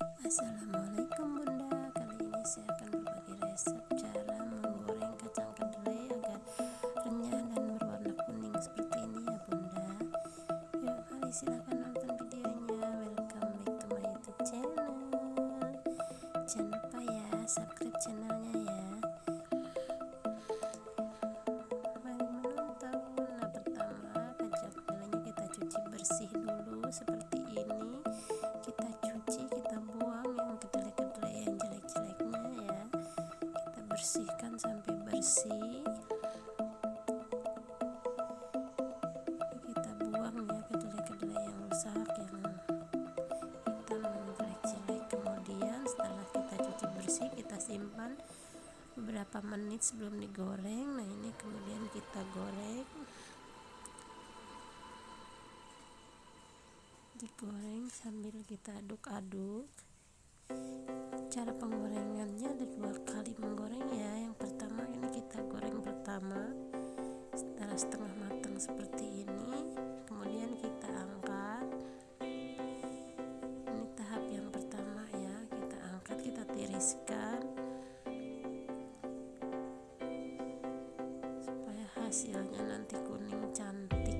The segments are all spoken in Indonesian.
Assalamualaikum bunda. Kali ini saya akan berbagi resep cara menggoreng kacang kedelai agar renyah dan berwarna kuning seperti ini ya bunda. Yuk mari silahkan nonton videonya. Welcome back to my youtube channel. Jangan lupa bersih kita buang ya kedelai-kedelai yang rusak yang hitam yang jelek-jelek. Kemudian setelah kita cuci bersih kita simpan beberapa menit sebelum digoreng. Nah ini kemudian kita goreng. Digoreng sambil kita aduk-aduk cara penggorengannya ada dua kali menggoreng ya. Yang pertama ini kita goreng pertama setelah setengah matang seperti ini. Kemudian kita angkat. Ini tahap yang pertama ya kita angkat kita tiriskan supaya hasilnya nanti kuning cantik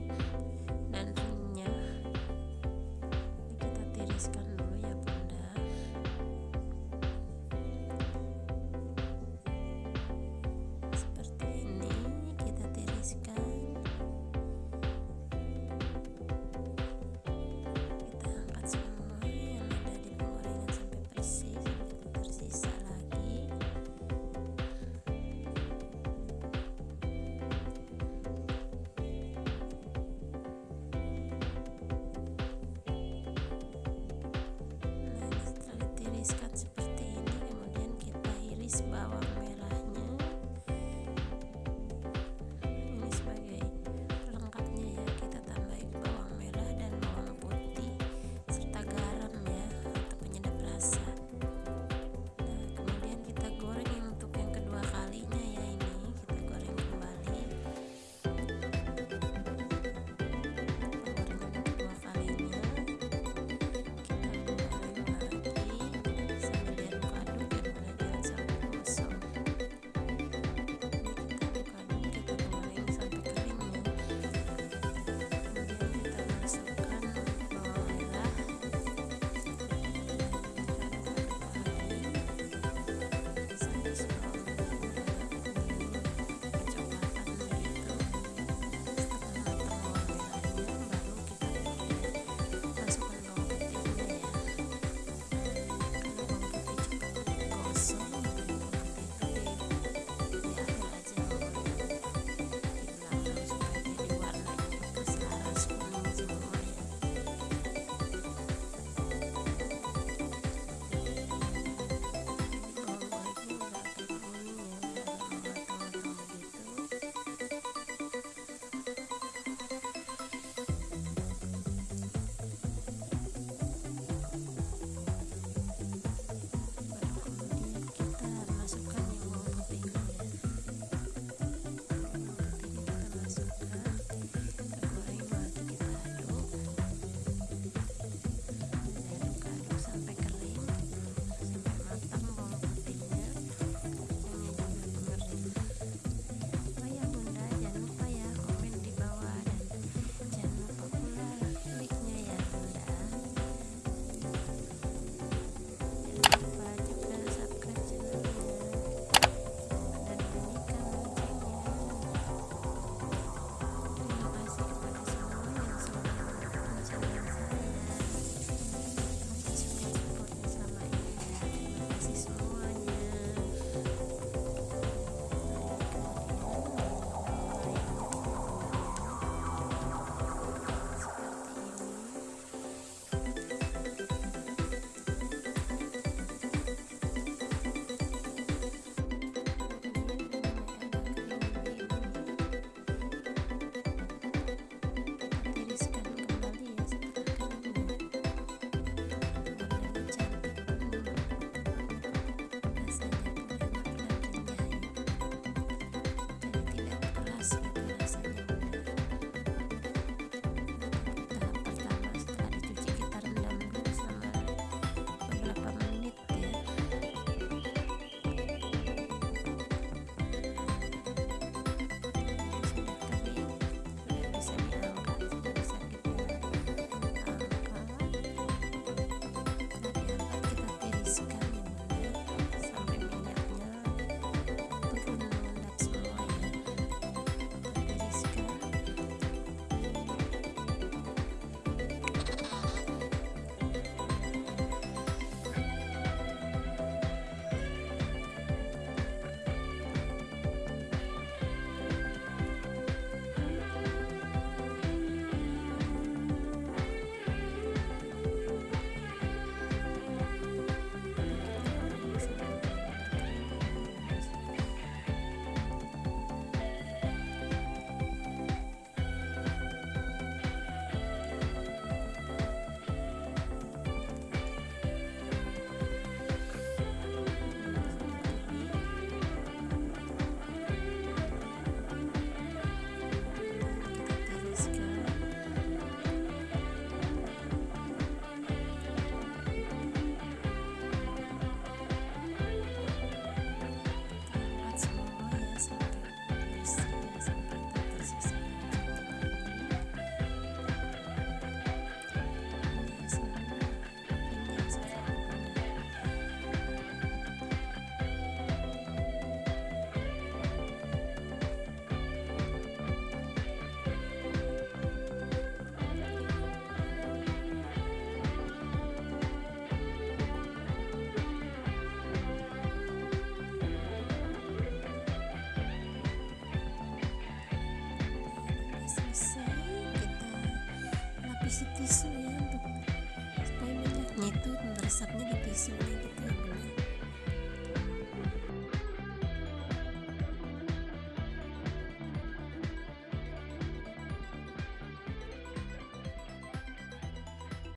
asapnya dipisu gitu ya